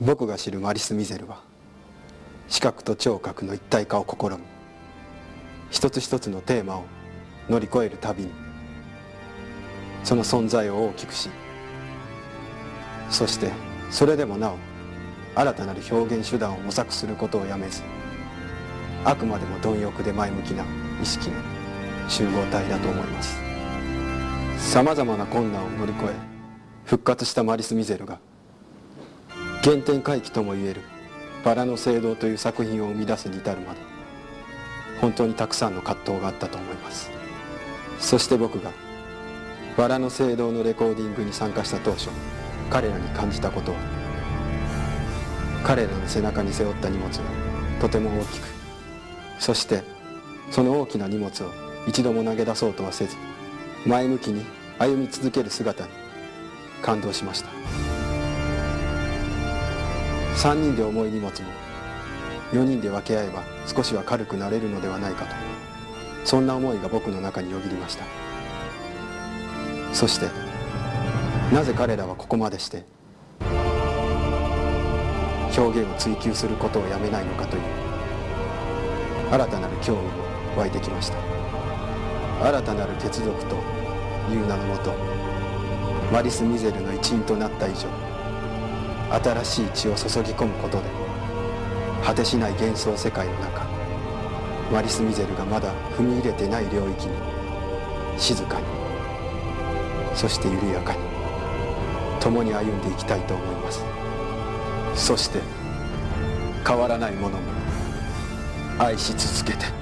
僕が知るマリス・ミゼルは視覚と聴覚の一体化を試み一つ一つのテーマを乗り越えるたびにその存在を大きくしそしてそれでもなお新たなる表現手段を模索することをやめずあくまでも貪欲で前向きな意識の集合体だと思います。さまざまな困難を乗り越え復活したマリス・ミゼルが原点回帰ともいえる「バラの聖堂」という作品を生み出すに至るまで本当にたくさんの葛藤があったと思います。そして僕が「バラの聖堂」のレコーディングに参加した当初彼らに感じたことは彼らの背中に背負った荷物がとても大きくそしてその大きな荷物を一度も投げ出そうとはせず前向きに歩み続ける姿に感動しました。3人で重い荷物も4人で分け合えば少しは軽くなれるのではないかとそんな思いが僕の中によぎりました。そしてなぜ彼らはここまでして表現を追求することをやめないのかという新たなる興味も湧いてきました。新たなる血族という名のもとマリス・ミゼルの一員となった以上新しい血を注ぎ込むことで果てしない幻想世界の中マリス・ミゼルがまだ踏み入れてない領域に静かにそして緩やかに共に歩んでいきたいと思います。そして変わらないものも愛し続けて。